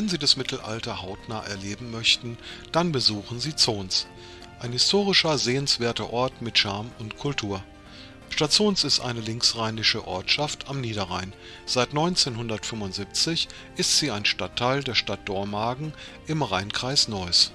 Wenn Sie das Mittelalter hautnah erleben möchten, dann besuchen Sie Zons. Ein historischer, sehenswerter Ort mit Charme und Kultur. Stadt Zons ist eine linksrheinische Ortschaft am Niederrhein. Seit 1975 ist sie ein Stadtteil der Stadt Dormagen im Rheinkreis Neuss.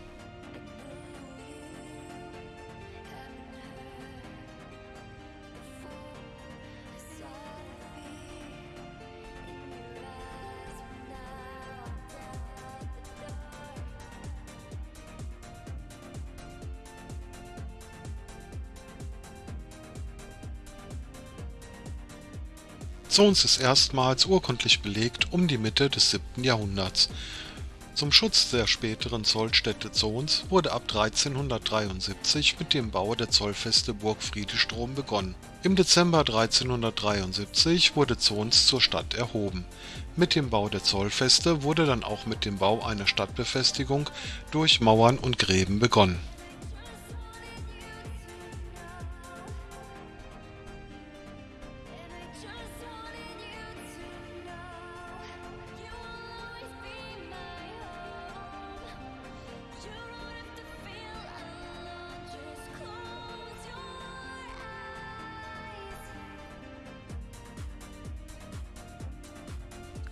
Zons ist erstmals urkundlich belegt um die Mitte des 7. Jahrhunderts. Zum Schutz der späteren Zollstätte Zons wurde ab 1373 mit dem Bau der zollfeste Burg Friedestrom begonnen. Im Dezember 1373 wurde Zons zur Stadt erhoben. Mit dem Bau der Zollfeste wurde dann auch mit dem Bau einer Stadtbefestigung durch Mauern und Gräben begonnen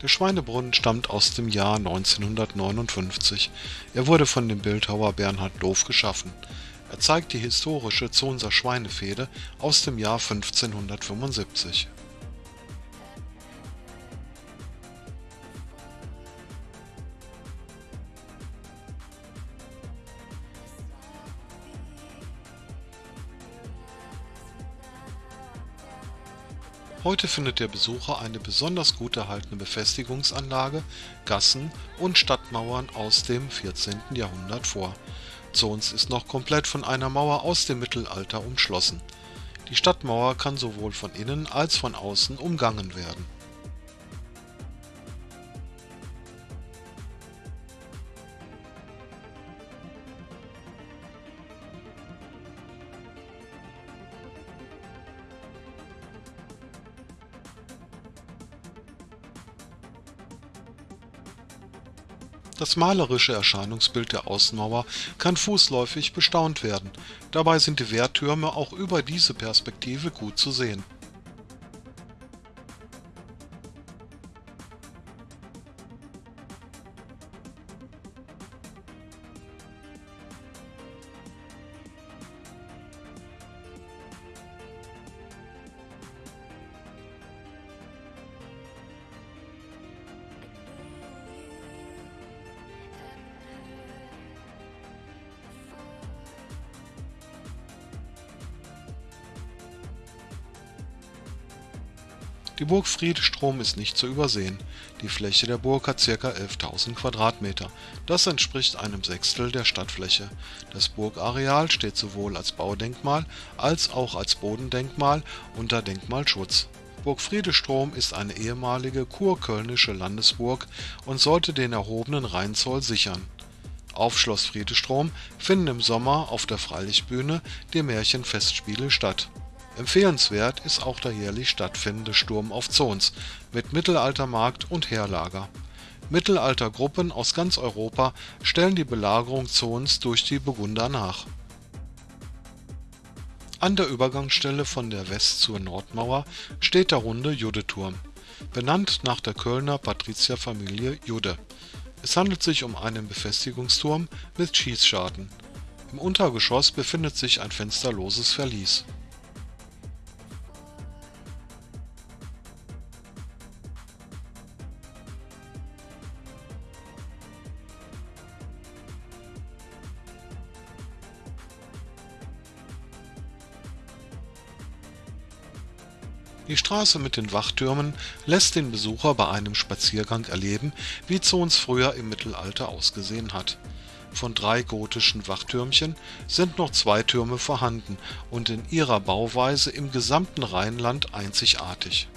Der Schweinebrunnen stammt aus dem Jahr 1959. Er wurde von dem Bildhauer Bernhard Doof geschaffen. Er zeigt die historische Zonser Schweinefehde aus dem Jahr 1575 Heute findet der Besucher eine besonders gut erhaltene Befestigungsanlage, Gassen und Stadtmauern aus dem 14. Jahrhundert vor. Zons ist noch komplett von einer Mauer aus dem Mittelalter umschlossen. Die Stadtmauer kann sowohl von innen als von außen umgangen werden Das malerische Erscheinungsbild der Außenmauer kann fußläufig bestaunt werden, dabei sind die Wehrtürme auch über diese Perspektive gut zu sehen Die Burg Friedestrom ist nicht zu übersehen. Die Fläche der Burg hat ca. 11.000 Quadratmeter, das entspricht einem Sechstel der Stadtfläche. Das Burgareal steht sowohl als Baudenkmal als auch als Bodendenkmal unter Denkmalschutz. Burg Friedestrom ist eine ehemalige kurkölnische Landesburg und sollte den erhobenen Rheinzoll sichern. Auf Schloss Friedestrom finden im Sommer auf der Freilichtbühne die Märchenfestspiele statt Empfehlenswert ist auch der jährlich stattfindende Sturm auf Zons mit Mittelaltermarkt und Heerlager. Mittelaltergruppen aus ganz Europa stellen die Belagerung Zons durch die Burgunder nach. An der Übergangsstelle von der West - zur Nordmauer steht der runde Juddeturm, benannt nach der Kölner Patrizierfamilie Judde. Es handelt sich um einen Befestigungsturm mit Schießscharten. Im Untergeschoss befindet sich ein fensterloses Verlies Die Straße mit den Wachtürmen lässt den Besucher bei einem Spaziergang erleben, wie Zons früher im Mittelalter ausgesehen hat. Von drei gotischen Wachtürmchen sind noch zwei Türme vorhanden und in ihrer Bauweise im gesamten Rheinland einzigartig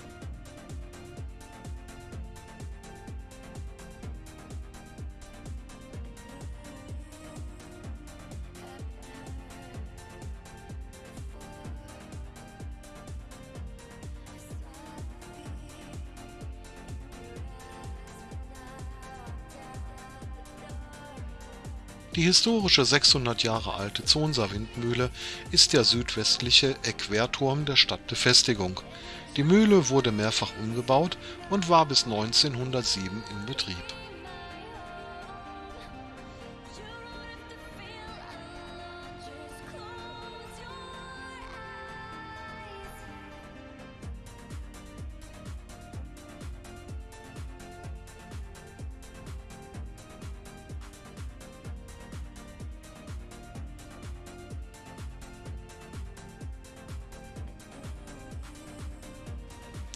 Die historische 600 Jahre alte Zonser Windmühle ist der südwestliche Eckwehrturm der Stadtbefestigung. Die Mühle wurde mehrfach umgebaut und war bis 1907 in Betrieb.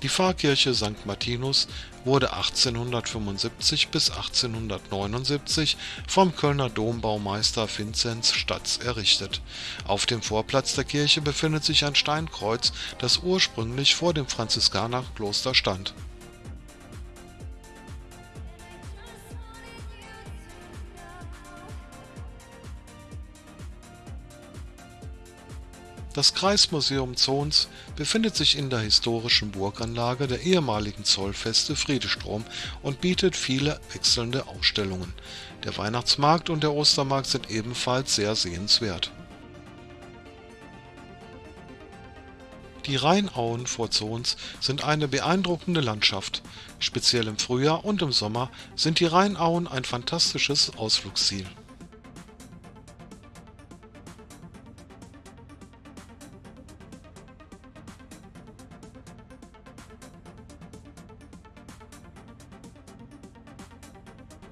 Die Pfarrkirche St. Martinus wurde 1875 bis 1879 vom Kölner Dombaumeister Vinzenz Statz errichtet. Auf dem Vorplatz der Kirche befindet sich ein Steinkreuz, das ursprünglich vor dem Franziskanerkloster stand Das Kreismuseum Zons befindet sich in der historischen Burganlage der ehemaligen Zollfeste Friedestrom und bietet viele wechselnde Ausstellungen. Der Weihnachtsmarkt und der Ostermarkt sind ebenfalls sehr sehenswert. Die Rheinauen vor Zons sind eine beeindruckende Landschaft. Speziell im Frühjahr und im Sommer sind die Rheinauen ein fantastisches Ausflugsziel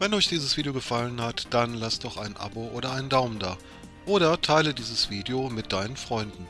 Wenn euch dieses Video gefallen hat, dann lasst doch ein Abo oder einen Daumen da. Oder teile dieses Video mit deinen Freunden.